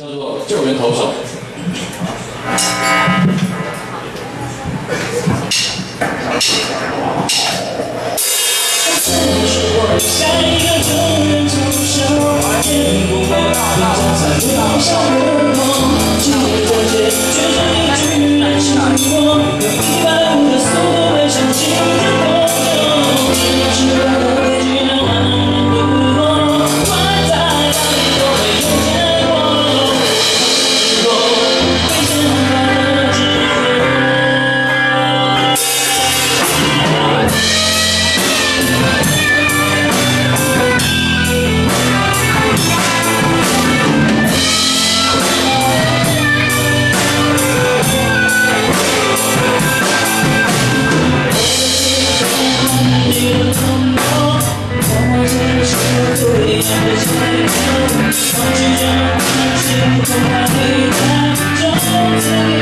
叫做救援投手。Don't you.